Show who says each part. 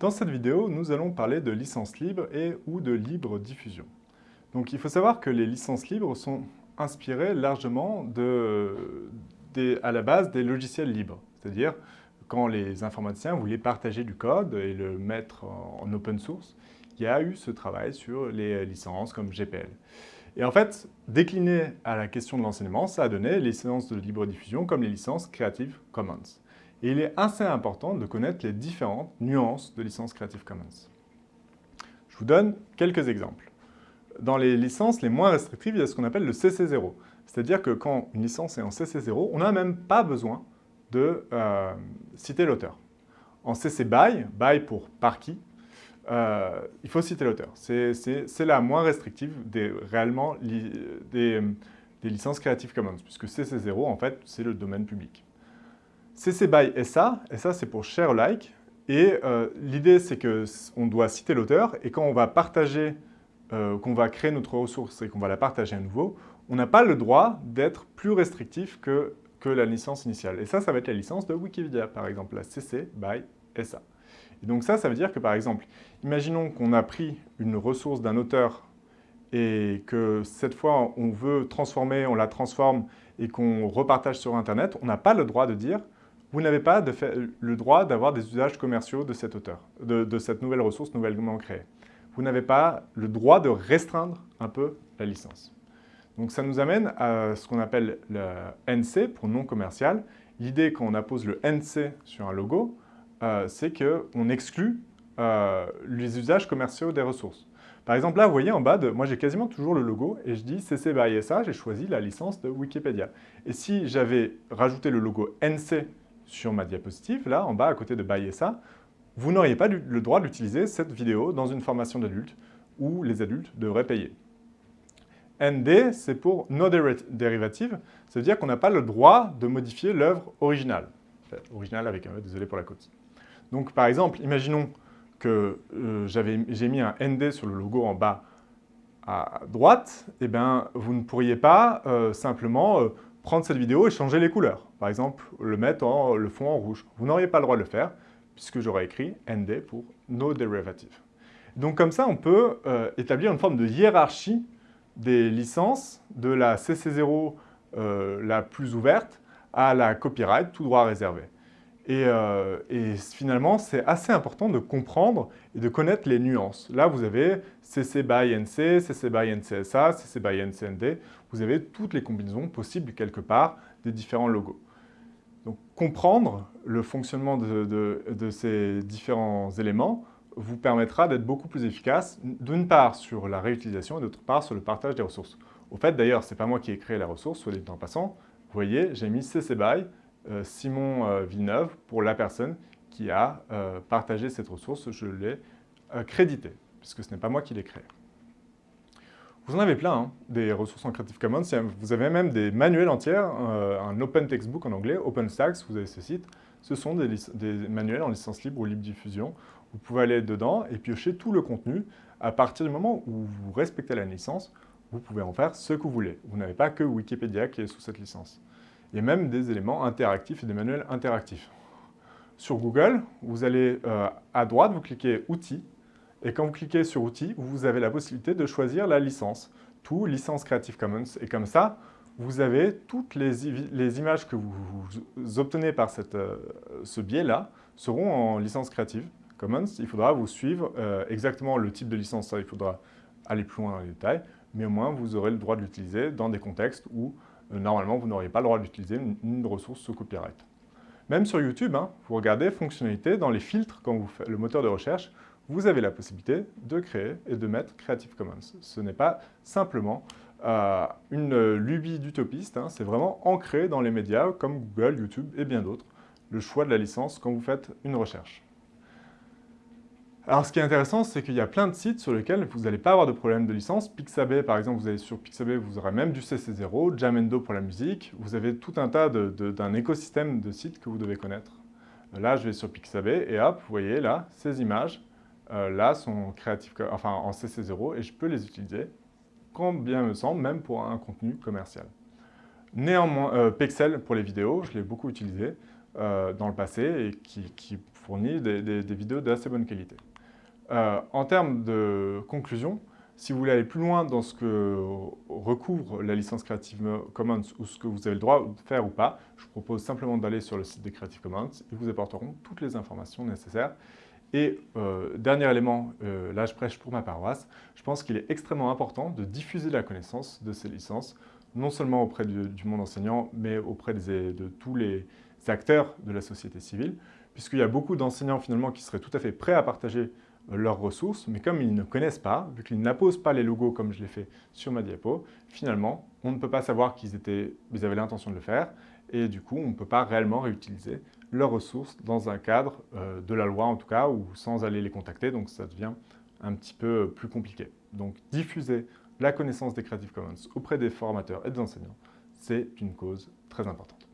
Speaker 1: Dans cette vidéo, nous allons parler de licence libre et ou de libre diffusion. Donc il faut savoir que les licences libres sont inspirées largement à la base des logiciels libres. C'est-à-dire quand les informaticiens voulaient partager du code et le mettre en open source, il y a eu ce travail sur les licences comme GPL. Et en fait, décliné à la question de l'enseignement, ça a donné les licences de libre diffusion comme les licences Creative Commons. Et il est assez important de connaître les différentes nuances de licences Creative Commons. Je vous donne quelques exemples. Dans les licences les moins restrictives, il y a ce qu'on appelle le CC0. C'est-à-dire que quand une licence est en CC0, on n'a même pas besoin de euh, citer l'auteur. En CC BY, BY pour par qui, euh, il faut citer l'auteur. C'est la moins restrictive des, réellement des, des licences Creative Commons, puisque CC0, en fait, c'est le domaine public. CC BY SA, SA c'est pour share like, et euh, l'idée c'est qu'on doit citer l'auteur, et quand on va partager, euh, qu'on va créer notre ressource et qu'on va la partager à nouveau, on n'a pas le droit d'être plus restrictif que, que la licence initiale. Et ça, ça va être la licence de Wikipédia, par exemple, la CC BY SA. Et donc ça, ça veut dire que par exemple, imaginons qu'on a pris une ressource d'un auteur et que cette fois on veut transformer, on la transforme et qu'on repartage sur Internet, on n'a pas le droit de dire vous n'avez pas le droit d'avoir des usages commerciaux de cet auteur, de, cette nouvelle ressource nouvellement créée. Vous n'avez pas le droit de restreindre un peu la licence. Donc ça nous amène à ce qu'on appelle le NC pour non commercial. L'idée quand on appose le NC sur un logo, euh, c'est qu'on exclut euh, les usages commerciaux des ressources. Par exemple, là, vous voyez en bas, de, moi j'ai quasiment toujours le logo et je dis CC by SA, j'ai choisi la licence de Wikipédia. Et si j'avais rajouté le logo NC sur ma diapositive, là, en bas, à côté de Buy SA, vous n'auriez pas le droit d'utiliser cette vidéo dans une formation d'adultes où les adultes devraient payer. ND, c'est pour No Derivative, ça veut dire qu'on n'a pas le droit de modifier l'œuvre originale. originale avec un E, désolé pour la côte. Donc par exemple, imaginons que euh, j'ai mis un ND sur le logo en bas à droite, eh bien, vous ne pourriez pas euh, simplement euh, prendre cette vidéo et changer les couleurs. Par exemple, le mettre en le fond en rouge. Vous n'auriez pas le droit de le faire puisque j'aurais écrit ND pour No Derivative. Donc comme ça, on peut euh, établir une forme de hiérarchie des licences de la CC0 euh, la plus ouverte à la copyright, tout droit réservé. Euh, et, finalement, c'est assez important de comprendre et de connaître les nuances. Là, vous avez CC by NC, CC by NCSA, CC by NCND. Vous avez toutes les combinaisons possibles quelque part des différents logos. Donc, comprendre le fonctionnement de, ces différents éléments vous permettra d'être beaucoup plus efficace, d'une part sur la réutilisation et d'autre part sur le partage des ressources. Au fait, d'ailleurs, ce n'est pas moi qui ai créé la ressource, soit dit en passant. Vous voyez, j'ai mis CC BY Simon euh, Villeneuve pour la personne qui a euh, partagé cette ressource. Je l'ai crédité, puisque ce n'est pas moi qui l'ai créé. Vous en avez plein, hein, des ressources en Creative Commons. Vous avez même des manuels entiers, un Open Textbook en anglais, OpenStax, vous avez ce site. Ce sont des, manuels en licence libre ou libre diffusion. Vous pouvez aller dedans et piocher tout le contenu. À partir du moment où vous respectez la licence, vous pouvez en faire ce que vous voulez. Vous n'avez pas que Wikipédia qui est sous cette licence. A même des éléments interactifs et des manuels interactifs. Sur Google, vous allez euh, à droite, vous cliquez « Outils » et quand vous cliquez sur « Outils », vous avez la possibilité de choisir la licence, tout licence Creative Commons. Et comme ça, vous avez toutes les, images que vous, obtenez par euh, ce biais-là seront en licence Creative Commons. Il faudra vous suivre euh, exactement le type de licence, il faudra aller plus loin dans les détails, mais au moins vous aurez le droit de l'utiliser dans des contextes où normalement, vous n'auriez pas le droit d'utiliser une, ressource sous copyright. Même sur YouTube, hein, vous regardez fonctionnalité, dans les filtres, quand vous faites le moteur de recherche, vous avez la possibilité de créer et de mettre Creative Commons. Ce n'est pas simplement euh, une lubie d'utopiste, hein, c'est vraiment ancré dans les médias comme Google, YouTube et bien d'autres, le choix de la licence quand vous faites une recherche. Alors ce qui est intéressant, c'est qu'il y a plein de sites sur lesquels vous n'allez pas avoir de problème de licence. Pixabay, par exemple, vous allez sur Pixabay, vous aurez même du CC0, Jamendo pour la musique. Vous avez tout un tas d'un écosystème de sites que vous devez connaître. Euh, là, je vais sur Pixabay et hop, vous voyez là, ces images, euh, là, sont créatives, enfin en CC0 et je peux les utiliser quand bien me semble, même pour un contenu commercial. Néanmoins, euh, Pixel pour les vidéos, je l'ai beaucoup utilisé dans le passé et qui fournit des, vidéos d'assez bonne qualité. Euh, en termes de conclusion, si vous voulez aller plus loin dans ce que recouvre la licence Creative Commons ou ce que vous avez le droit de faire ou pas, je vous propose simplement d'aller sur le site des Creative Commons. Ils vous apporteront toutes les informations nécessaires. Et euh, dernier élément, euh, là je prêche pour ma paroisse, je pense qu'il est extrêmement important de diffuser la connaissance de ces licences, non seulement auprès du, monde enseignant, mais auprès de tous les acteurs de la société civile, puisqu'il y a beaucoup d'enseignants finalement qui seraient tout à fait prêts à partager leurs ressources, mais comme ils ne connaissent pas, vu qu'ils n'apposent pas les logos comme je l'ai fait sur ma diapo, finalement, on ne peut pas savoir qu'ils avaient l'intention de le faire, et du coup, on ne peut pas réellement réutiliser leurs ressources dans un cadre euh, de la loi en tout cas, ou sans aller les contacter, donc ça devient un petit peu plus compliqué. Donc diffuser la connaissance des Creative Commons auprès des formateurs et des enseignants, c'est une cause très importante.